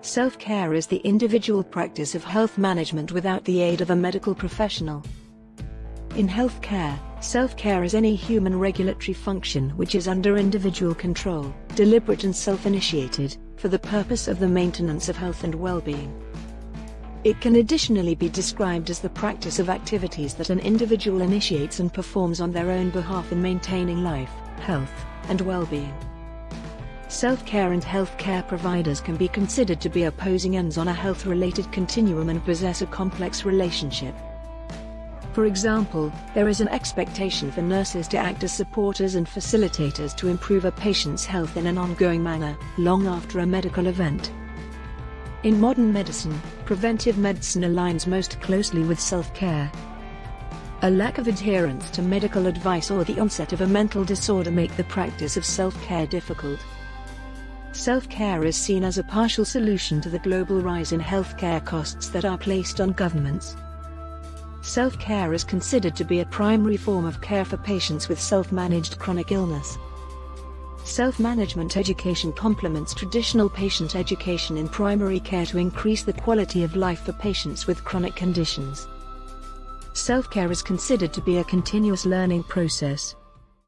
Self-care is the individual practice of health management without the aid of a medical professional. In healthcare, self-care is any human regulatory function which is under individual control, deliberate and self-initiated, for the purpose of the maintenance of health and well-being. It can additionally be described as the practice of activities that an individual initiates and performs on their own behalf in maintaining life, health, and well-being. Self-care and healthcare providers can be considered to be opposing ends on a health-related continuum and possess a complex relationship. For example, there is an expectation for nurses to act as supporters and facilitators to improve a patient's health in an ongoing manner, long after a medical event. In modern medicine, preventive medicine aligns most closely with self-care. A lack of adherence to medical advice or the onset of a mental disorder make the practice of self-care difficult. Self-care is seen as a partial solution to the global rise in healthcare costs that are placed on governments. Self-care is considered to be a primary form of care for patients with self-managed chronic illness. Self-management education complements traditional patient education in primary care to increase the quality of life for patients with chronic conditions. Self-care is considered to be a continuous learning process,